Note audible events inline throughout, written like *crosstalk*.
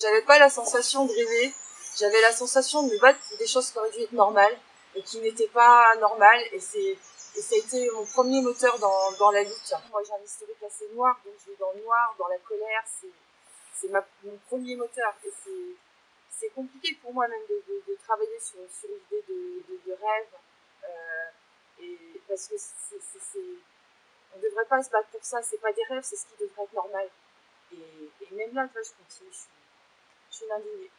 J'avais pas la sensation de rêver, j'avais la sensation de me battre pour des choses qui auraient dû être normales et qui n'étaient pas normales. Et c'est et ça a été mon premier moteur dans, dans la lutte. Moi j'ai un historique assez noir, donc je vais dans le noir, dans la colère, c'est mon premier moteur. Et c'est compliqué pour moi même de, de, de travailler sur, sur l'idée de, de, rêve. Euh, et parce que c'est on devrait pas se battre pour ça, c'est pas des rêves, c'est ce qui devrait être normal. Et, et même là, je continue, suis indignée.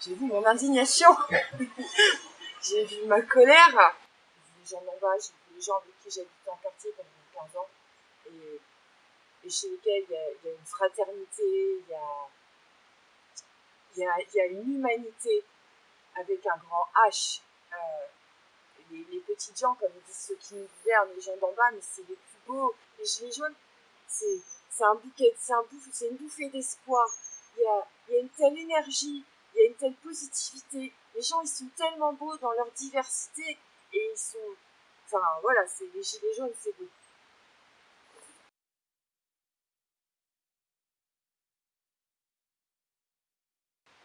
J'ai vu mon indignation, *laughs* j'ai vu ma colère, j'ai vu les gens d'en bas, j'ai vu les gens avec qui j'habitais en quartier pendant 15 ans, et, et chez lesquels il y, a, il y a une fraternité, il y a, il y a, il y a une humanité avec un grand H. Euh, les, les, petites gens, comme disent ceux qui nous gouvernent, les gens d'en bas, mais c'est les plus beaux. Les gilets jaunes, c'est, c'est un bouquet, c'est un bouffe, c'est une bouffée d'espoir. Il y a, il y a une telle énergie, il y a une telle positivité. Les gens, ils sont tellement beaux dans leur diversité et ils sont, enfin voilà, c'est les gilets jaunes, c'est beau.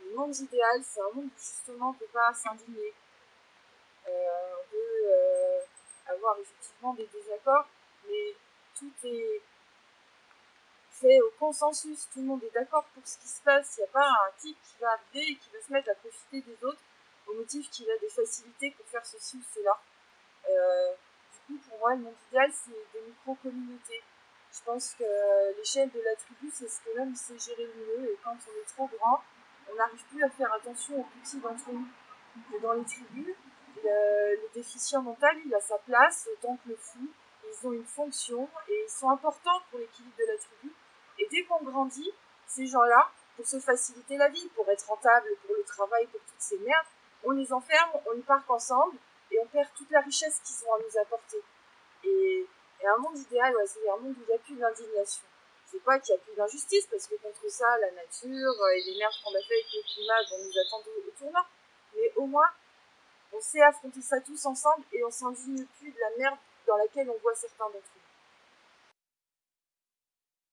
Le monde idéal, c'est un monde où justement on ne peut pas s'indigner. Euh, on peut euh, avoir effectivement des désaccords, mais tout est fait au consensus. Tout le monde est d'accord pour ce qui se passe. Il n'y a pas un type qui va arriver et qui va se mettre à profiter des autres au motif qu'il a des facilités pour faire ceci ou cela. Euh, du coup, pour moi, le monde idéal, c'est des micro-communautés. Je pense que l'échelle de la tribu, c'est ce que l'homme sait gérer mieux. Et quand on est trop grand, on n'arrive plus à faire attention aux petits d'entre nous. Et dans les tribus, le, le, déficient mental, il a sa place autant que le fou. Une fonction et ils sont importants pour l'équilibre de la tribu. Et dès qu'on grandit, ces gens-là, pour se faciliter la vie, pour être rentable, pour le travail, pour toutes ces merdes, on les enferme, on les parque ensemble et on perd toute la richesse qu'ils ont à nous apporter. Et, un monde idéal, ouais, c'est un monde où il n'y a plus d'indignation c'est pas qu'il n'y a plus d'injustice, parce que contre ça, la nature et les merdes qu'on a fait avec le climat vont nous attendre au tournant. Mais au moins, on sait affronter ça tous ensemble et on s'indigne plus de la merde dans laquelle on voit certains d'entre nous.